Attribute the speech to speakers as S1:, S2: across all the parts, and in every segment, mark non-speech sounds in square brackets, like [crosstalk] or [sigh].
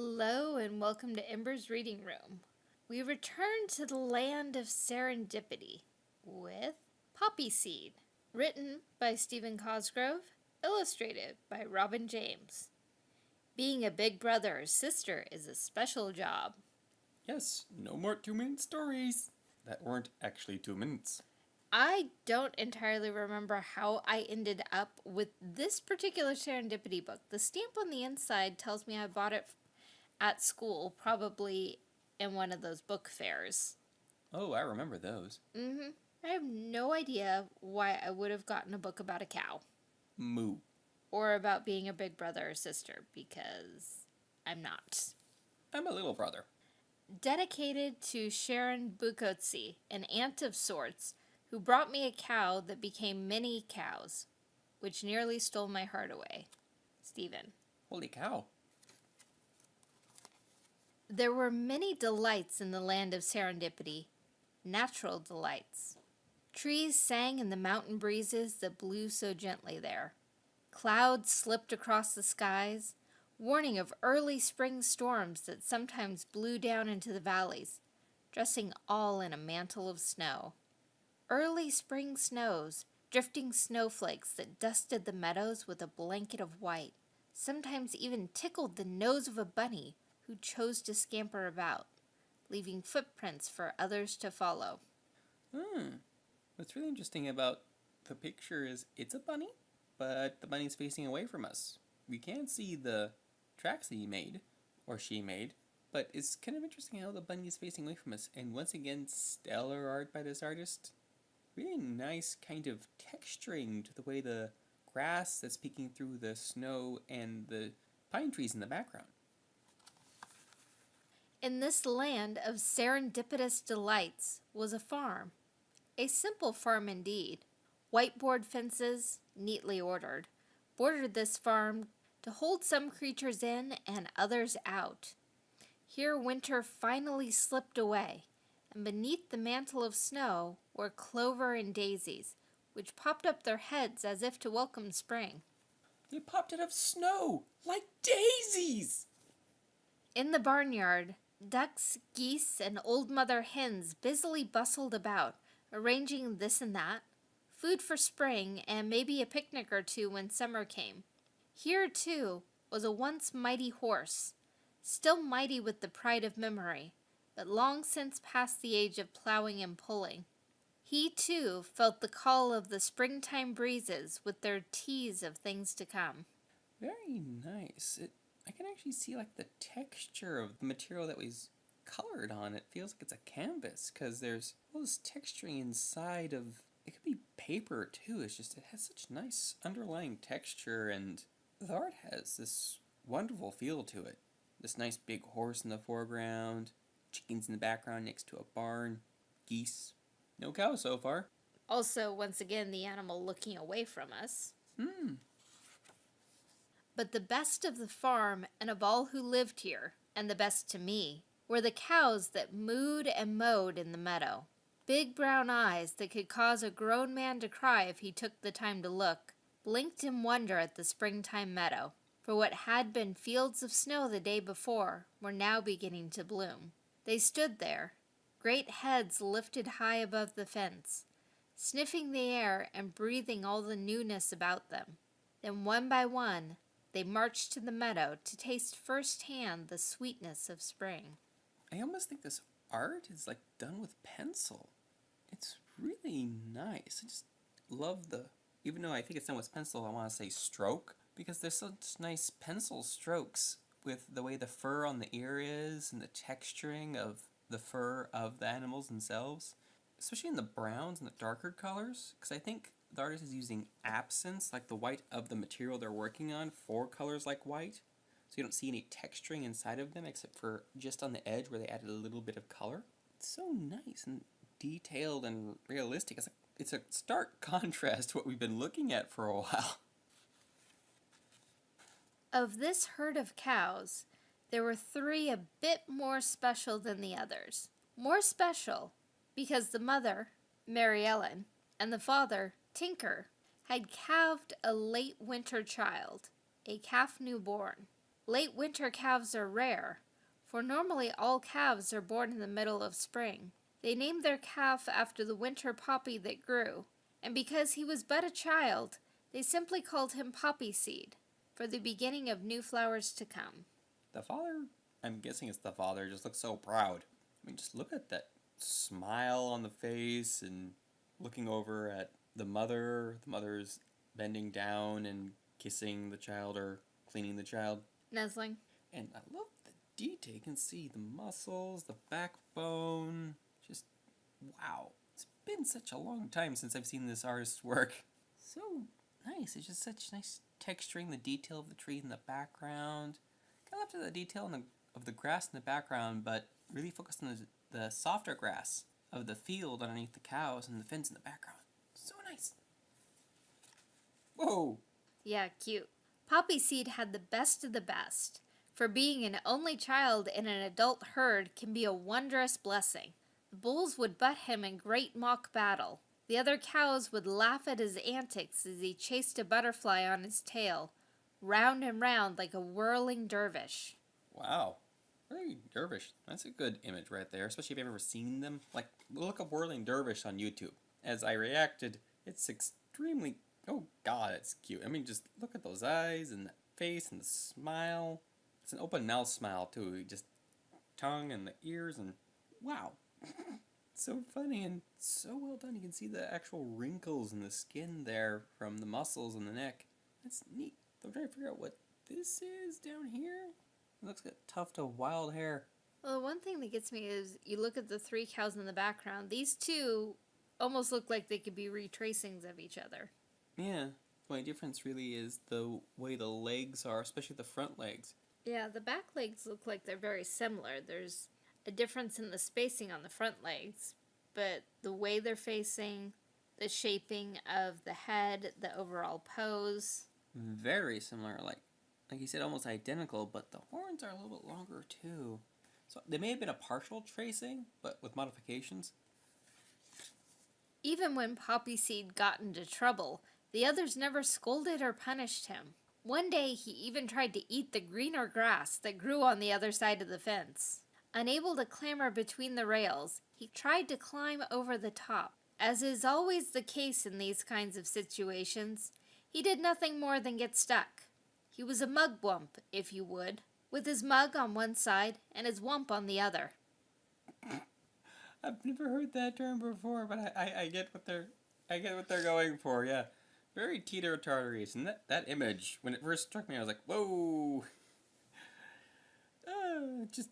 S1: Hello and welcome to Ember's Reading Room. We return to the land of serendipity with Poppy Seed, written by Stephen Cosgrove, illustrated by Robin James. Being a big brother or sister is a special job.
S2: Yes, no more two minute stories that weren't actually two minutes.
S1: I don't entirely remember how I ended up with this particular serendipity book. The stamp on the inside tells me I bought it at school, probably in one of those book fairs.
S2: Oh, I remember those.
S1: Mm-hmm. I have no idea why I would have gotten a book about a cow.
S2: Moo.
S1: Or about being a big brother or sister, because I'm not.
S2: I'm a little brother.
S1: Dedicated to Sharon Bukotsi, an aunt of sorts, who brought me a cow that became many cows, which nearly stole my heart away. Stephen.
S2: Holy cow.
S1: There were many delights in the land of serendipity, natural delights. Trees sang in the mountain breezes that blew so gently there. Clouds slipped across the skies, warning of early spring storms that sometimes blew down into the valleys, dressing all in a mantle of snow. Early spring snows, drifting snowflakes that dusted the meadows with a blanket of white, sometimes even tickled the nose of a bunny who chose to scamper about, leaving footprints for others to follow.
S2: Hmm. What's really interesting about the picture is it's a bunny, but the bunny's facing away from us. We can't see the tracks that he made, or she made, but it's kind of interesting how the bunny is facing away from us. And once again, stellar art by this artist really nice kind of texturing to the way the grass that's peeking through the snow and the pine trees in the background.
S1: In this land of serendipitous delights was a farm. A simple farm indeed. Whiteboard fences, neatly ordered, bordered this farm to hold some creatures in and others out. Here winter finally slipped away, and beneath the mantle of snow were clover and daisies, which popped up their heads as if to welcome spring.
S2: They popped out of snow, like daisies!
S1: In the barnyard, ducks, geese, and old mother hens busily bustled about, arranging this and that, food for spring, and maybe a picnic or two when summer came. Here, too, was a once mighty horse, still mighty with the pride of memory, but long since past the age of plowing and pulling. He, too, felt the call of the springtime breezes with their tease of things to come.
S2: Very nice. It, I can actually see like the texture of the material that was colored on. It feels like it's a canvas because there's all this texturing inside of, it could be paper too. It's just, it has such nice underlying texture and the art has this wonderful feel to it. This nice big horse in the foreground, chickens in the background next to a barn, geese. No cows so far.
S1: Also, once again, the animal looking away from us.
S2: Hmm.
S1: But the best of the farm and of all who lived here, and the best to me, were the cows that mooed and mowed in the meadow. Big brown eyes that could cause a grown man to cry if he took the time to look, blinked in wonder at the springtime meadow, for what had been fields of snow the day before were now beginning to bloom. They stood there, great heads lifted high above the fence, sniffing the air and breathing all the newness about them. Then one by one, they marched to the meadow to taste firsthand the sweetness of spring.
S2: I almost think this art is like done with pencil. It's really nice. I just love the, even though I think it's done with pencil, I want to say stroke because there's such nice pencil strokes with the way the fur on the ear is and the texturing of the fur of the animals themselves, especially in the browns and the darker colors, because I think the artist is using absence, like the white of the material they're working on, for colors like white. So you don't see any texturing inside of them except for just on the edge where they added a little bit of color. It's so nice and detailed and realistic. It's a, it's a stark [laughs] contrast to what we've been looking at for a while.
S1: Of this herd of cows, there were three a bit more special than the others. More special because the mother, Mary Ellen, and the father, Tinker, had calved a late winter child, a calf newborn. Late winter calves are rare, for normally all calves are born in the middle of spring. They named their calf after the winter poppy that grew, and because he was but a child, they simply called him Poppy Seed, for the beginning of new flowers to come.
S2: The father, I'm guessing it's the father, just looks so proud. I mean, just look at that smile on the face and looking over at the mother. The mother's bending down and kissing the child or cleaning the child.
S1: Nuzzling.
S2: And I love the detail. You can see the muscles, the backbone. Just wow. It's been such a long time since I've seen this artist's work. So nice. It's just such nice texturing, the detail of the tree in the background. Kind of left the detail in the, of the grass in the background, but really focused on the, the softer grass of the field underneath the cows and the fence in the background. So nice. Whoa.
S1: Yeah, cute. Poppy Seed had the best of the best. For being an only child in an adult herd can be a wondrous blessing. The bulls would butt him in great mock battle. The other cows would laugh at his antics as he chased a butterfly on his tail, round and round like a whirling dervish.
S2: Wow. Very dervish. That's a good image right there, especially if you've ever seen them. Like, look up Whirling Dervish on YouTube. As I reacted, it's extremely. Oh, God, it's cute. I mean, just look at those eyes and the face and the smile. It's an open mouth smile, too. Just tongue and the ears, and wow. [laughs] so funny and so well done. You can see the actual wrinkles in the skin there from the muscles in the neck. That's neat. I'm trying to figure out what this is down here. It looks like a tuft of wild hair.
S1: Well, one thing that gets me is you look at the three cows in the background. These two almost look like they could be retracings of each other.
S2: Yeah. The only difference really is the way the legs are, especially the front legs.
S1: Yeah, the back legs look like they're very similar. There's a difference in the spacing on the front legs, but the way they're facing, the shaping of the head, the overall pose.
S2: Very similar, like like you said, almost identical, but the horns are a little bit longer too. So they may have been a partial tracing, but with modifications.
S1: Even when Poppy Seed got into trouble, the others never scolded or punished him. One day he even tried to eat the greener grass that grew on the other side of the fence. Unable to clamber between the rails, he tried to climb over the top. As is always the case in these kinds of situations, he did nothing more than get stuck. He was a mugwump, if you would, with his mug on one side and his wump on the other.
S2: I've never heard that term before, but I, I, I get what they're I get what they're going for. Yeah, very teeter totteries, and that that image when it first struck me, I was like, whoa. [laughs] Uh, just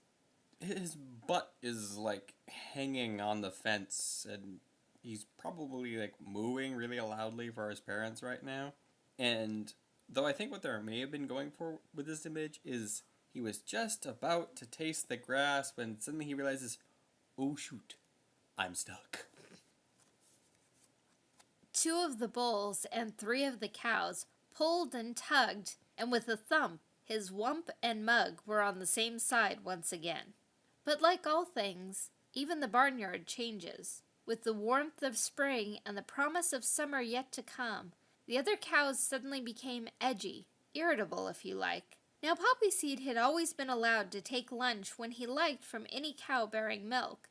S2: his butt is like hanging on the fence, and he's probably like mooing really loudly for his parents right now. And though I think what they may have been going for with this image is he was just about to taste the grass when suddenly he realizes, oh shoot, I'm stuck.
S1: Two of the bulls and three of the cows pulled and tugged, and with a thump, his wump and mug were on the same side once again. But like all things, even the barnyard changes. With the warmth of spring and the promise of summer yet to come, the other cows suddenly became edgy, irritable if you like. Now Poppy Seed had always been allowed to take lunch when he liked from any cow bearing milk,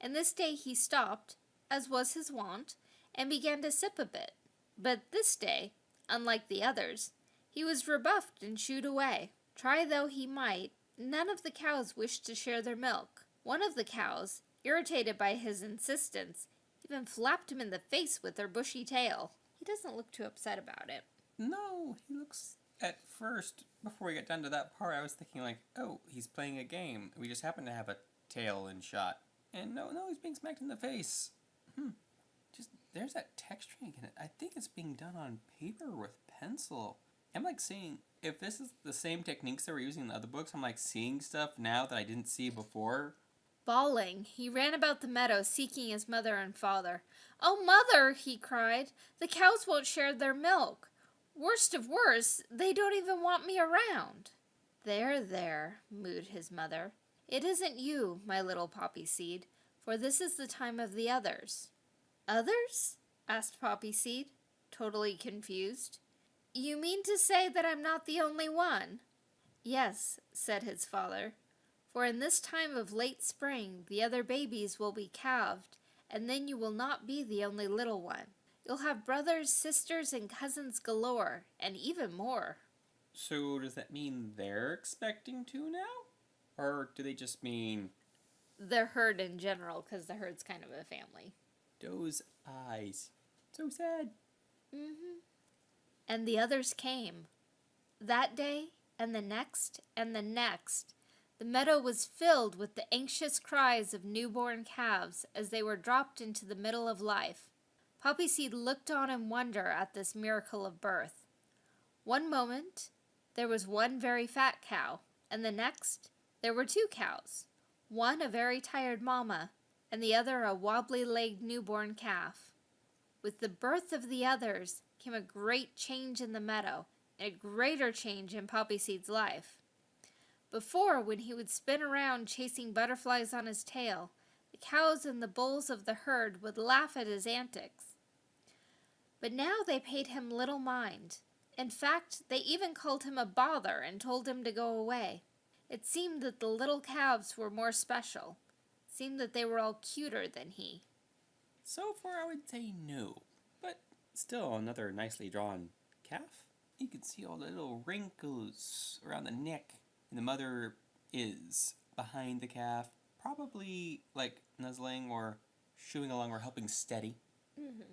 S1: and this day he stopped, as was his wont, and began to sip a bit. But this day, unlike the others, he was rebuffed and shooed away. Try though he might, none of the cows wished to share their milk. One of the cows, irritated by his insistence, even flapped him in the face with her bushy tail. He doesn't look too upset about it.
S2: No, he looks at first before we get down to that part. I was thinking like, oh, he's playing a game. We just happen to have a tail in shot, and no, no, he's being smacked in the face. Hmm. Just there's that texturing in it. I think it's being done on paper with pencil. I'm like seeing if this is the same techniques that we're using in the other books. I'm like seeing stuff now that I didn't see before.
S1: Bawling, he ran about the meadow seeking his mother and father. Oh, mother, he cried, the cows won't share their milk. Worst of worst, they don't even want me around. There, there, mooed his mother. It isn't you, my little poppy seed, for this is the time of the others. Others? asked Poppy Seed, totally confused. You mean to say that I'm not the only one? Yes, said his father, for in this time of late spring the other babies will be calved, and then you will not be the only little one. You'll have brothers, sisters, and cousins galore, and even more.
S2: So does that mean they're expecting to now? Or do they just mean
S1: The herd in general, because the herd's kind of a family.
S2: those eyes? So sad.
S1: Mm-hmm. And the others came. That day, and the next, and the next, the meadow was filled with the anxious cries of newborn calves as they were dropped into the middle of life. Poppy Seed looked on in wonder at this miracle of birth. One moment, there was one very fat cow, and the next, there were two cows, one a very tired mama, and the other a wobbly legged newborn calf. With the birth of the others came a great change in the meadow, and a greater change in Poppy Seed's life. Before, when he would spin around chasing butterflies on his tail, the cows and the bulls of the herd would laugh at his antics. But now they paid him little mind. In fact, they even called him a bother and told him to go away. It seemed that the little calves were more special. It seemed that they were all cuter than he.
S2: So far, I would say no. But still, another nicely drawn calf. You can see all the little wrinkles around the neck. And the mother is behind the calf, probably like nuzzling or shooing along or helping steady.
S1: Mm-hmm.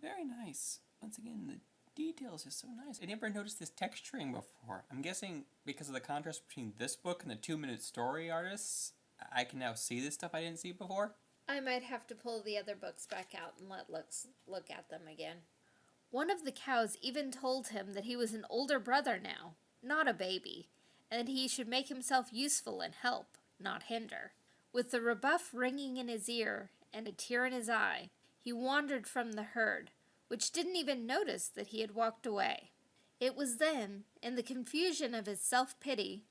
S2: Very nice. Once again, the details are so nice. I never noticed this texturing before. I'm guessing because of the contrast between this book and the two minute story artists, I can now see this stuff I didn't see before.
S1: I might have to pull the other books back out and let Lux look at them again. One of the cows even told him that he was an older brother now, not a baby, and that he should make himself useful and help, not hinder. With the rebuff ringing in his ear and a tear in his eye, he wandered from the herd, which didn't even notice that he had walked away. It was then, in the confusion of his self pity,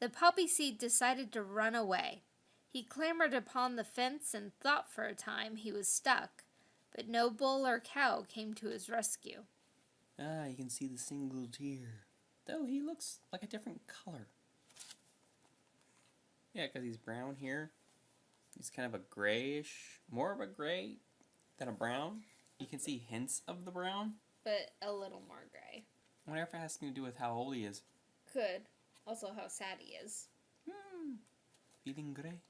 S1: that Poppy Seed decided to run away. He clambered upon the fence and thought for a time he was stuck, but no bull or cow came to his rescue.
S2: Ah, you can see the single tear. Though he looks like a different color. Yeah, because he's brown here. He's kind of a grayish, more of a gray than a brown. You can see hints of the brown.
S1: But a little more gray.
S2: I wonder if it has something to do with how old he is.
S1: Could. Also, how sad he is.
S2: Hmm. Feeling gray.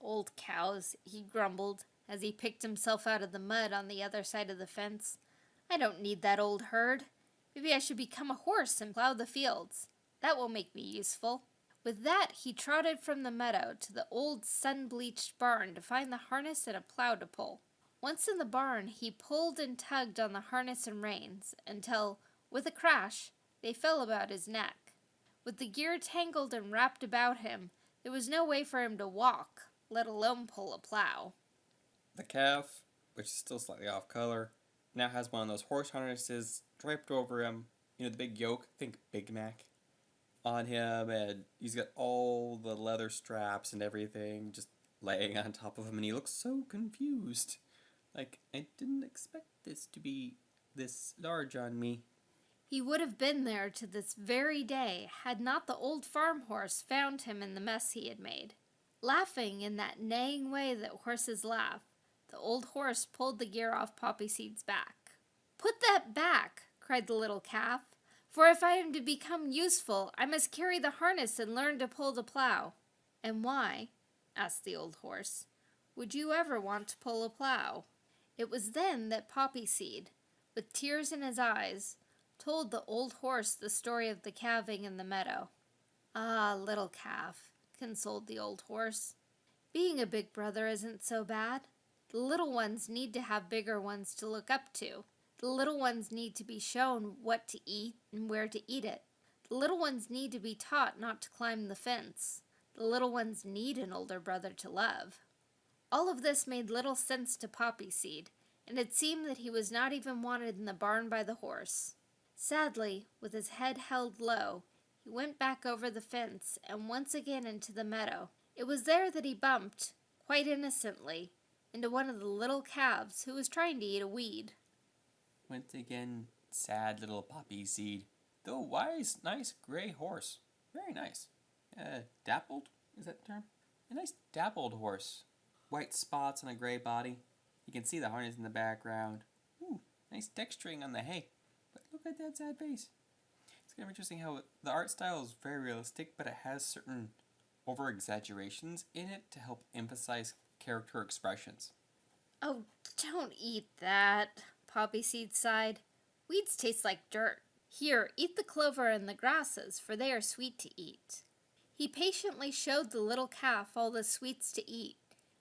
S1: Old cows, he grumbled as he picked himself out of the mud on the other side of the fence. I don't need that old herd. Maybe I should become a horse and plow the fields. That will make me useful. With that, he trotted from the meadow to the old sun bleached barn to find the harness and a plow to pull. Once in the barn, he pulled and tugged on the harness and reins until, with a crash, they fell about his neck. With the gear tangled and wrapped about him, there was no way for him to walk, let alone pull a plow.
S2: The calf, which is still slightly off color, now has one of those horse harnesses draped over him. You know, the big yoke, think Big Mac, on him, and he's got all the leather straps and everything just laying on top of him, and he looks so confused. Like, I didn't expect this to be this large on me.
S1: He would have been there to this very day had not the old farm horse found him in the mess he had made. Laughing in that neighing way that horses laugh, the old horse pulled the gear off Poppy Seed's back. Put that back, cried the little calf, for if I am to become useful, I must carry the harness and learn to pull the plow. And why, asked the old horse, would you ever want to pull a plow? It was then that Poppy Seed, with tears in his eyes, told the old horse the story of the calving in the meadow. Ah, little calf, consoled the old horse. Being a big brother isn't so bad. The little ones need to have bigger ones to look up to. The little ones need to be shown what to eat and where to eat it. The little ones need to be taught not to climb the fence. The little ones need an older brother to love. All of this made little sense to Poppy Seed, and it seemed that he was not even wanted in the barn by the horse. Sadly, with his head held low, he went back over the fence and once again into the meadow. It was there that he bumped, quite innocently, into one of the little calves who was trying to eat a weed.
S2: Once again, sad little poppy seed. Though wise, nice gray horse. Very nice. Uh, dappled? Is that the term? A nice dappled horse. White spots on a gray body. You can see the harness in the background. Ooh, nice texturing on the hay. But look at that sad face. It's kind of interesting how the art style is very realistic, but it has certain over exaggerations in it to help emphasize character expressions.
S1: Oh, don't eat that, Poppy Seed sighed. Weeds taste like dirt. Here, eat the clover and the grasses, for they are sweet to eat. He patiently showed the little calf all the sweets to eat,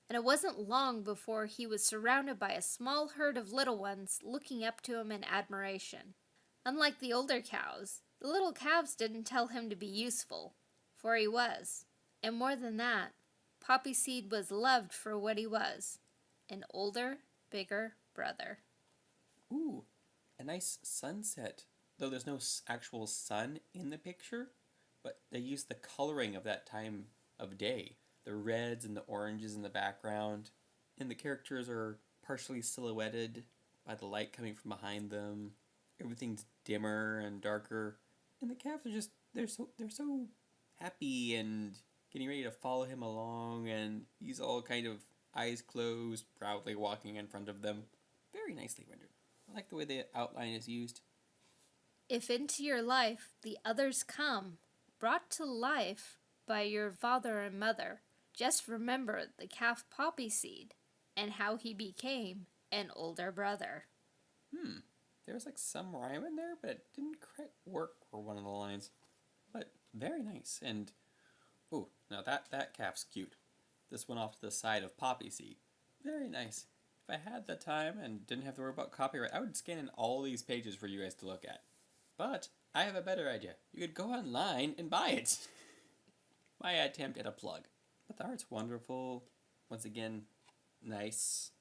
S1: and it wasn't long before he was surrounded by a small herd of little ones looking up to him in admiration. Unlike the older cows, the little calves didn't tell him to be useful, for he was. And more than that, Poppy Seed was loved for what he was an older, bigger brother.
S2: Ooh, a nice sunset. Though there's no actual sun in the picture, but they use the coloring of that time of day. The reds and the oranges in the background. And the characters are partially silhouetted by the light coming from behind them. Everything's dimmer and darker. And the calves are just they're so they're so happy and getting ready to follow him along and he's all kind of eyes closed, proudly walking in front of them. Very nicely rendered. I like the way the outline is used.
S1: If into your life the others come, brought to life by your father and mother, just remember the calf poppy seed and how he became an older brother.
S2: Hmm. There was like some rhyme in there, but it didn't quite work for one of the lines. But very nice. And oh, now that that calf's cute. This one off to the side of poppy seed. Very nice. If I had the time and didn't have to worry about copyright, I would scan in all these pages for you guys to look at. But I have a better idea. You could go online and buy it. [laughs] My attempt at a plug. But the art's wonderful. Once again, nice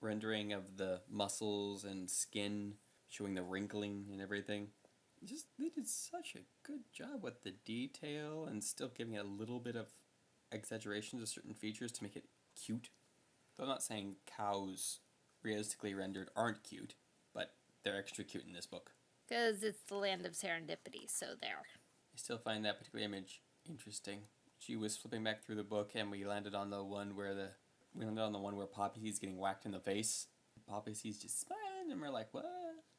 S2: rendering of the muscles and skin, showing the wrinkling and everything. Just they did such a good job with the detail and still giving it a little bit of exaggeration to certain features to make it cute. Though I'm not saying cows realistically rendered aren't cute, but they're extra cute in this book.
S1: Because it's the land of serendipity, so there.
S2: I still find that particular image interesting. She was flipping back through the book, and we landed on the one where the we landed on the one where Poppy sees getting whacked in the face. Poppy sees just smiling, and we're like, "What?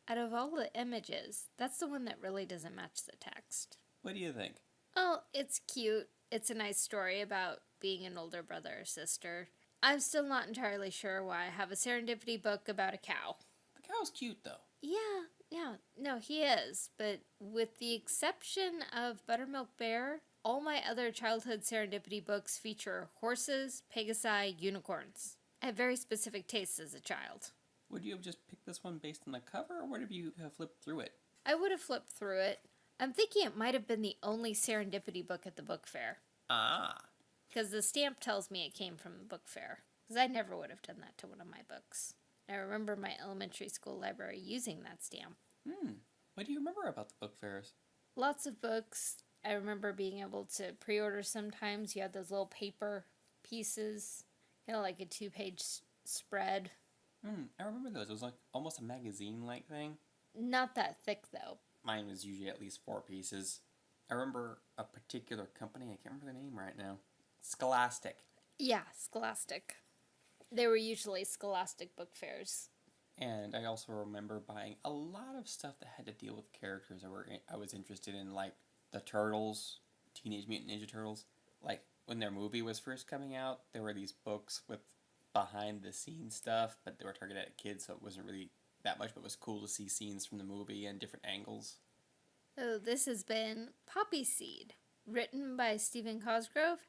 S1: Out of all the images, that's the one that really doesn't match the text.
S2: What do you think?"
S1: Oh, it's cute. It's a nice story about being an older brother or sister. I'm still not entirely sure why I have a serendipity book about a cow.
S2: The cow's cute though.
S1: Yeah, yeah, no, he is. But with the exception of Buttermilk Bear, all my other childhood serendipity books feature horses, pegasi, unicorns. I have very specific tastes as a child.
S2: Would you have just picked this one based on the cover, or would you have flipped through it?
S1: I would have flipped through it. I'm thinking it might have been the only serendipity book at the book fair.
S2: Ah,
S1: Because the stamp tells me it came from the book fair. Because I never would have done that to one of my books. I remember my elementary school library using that stamp.
S2: hmm. What do you remember about the book fairs?
S1: Lots of books. I remember being able to pre order sometimes. You had those little paper pieces, kind of like a two page spread.
S2: Hmm. I remember those. It was like almost a magazine-like thing.
S1: Not that thick though.
S2: Mine was usually at least four pieces. I remember a particular company. I can't remember the name right now. Scholastic.
S1: Yeah, Scholastic. They were usually Scholastic book fairs.
S2: And I also remember buying a lot of stuff that had to deal with characters I were I was interested in, like the Turtles, Teenage Mutant Ninja Turtles. Like when their movie was first coming out, there were these books with behind the scenes stuff, but they were targeted at kids, so it wasn't really that much. But it was cool to see scenes from the movie and different angles.
S1: So this has been Poppy Seed, written by Stephen Cosgrove,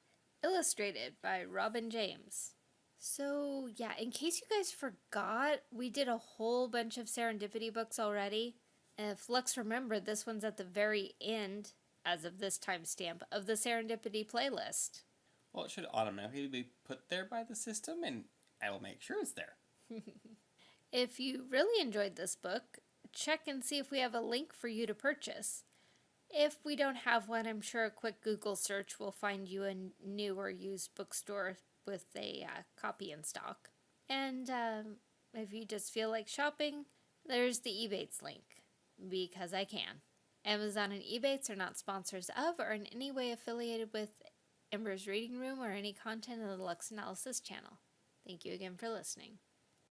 S1: illustrated by Robin James. So, yeah, in case you guys forgot, we did a whole bunch of serendipity books already. And if Lux remembered, this one's at the very end, as of this timestamp, of the serendipity playlist.
S2: Well, it should automatically be put there by the system, and I will make sure it's there. [laughs]
S1: If you really enjoyed this book, check and see if we have a link for you to purchase. If we don't have one, I'm sure a quick Google search will find you a new or used bookstore with a uh, copy in stock. And um, if you just feel like shopping, there's the Ebates link because I can. Amazon and Ebates are not sponsors of or in any way affiliated with Ember's Reading Room or any content of the Lux Analysis channel. Thank you again for listening.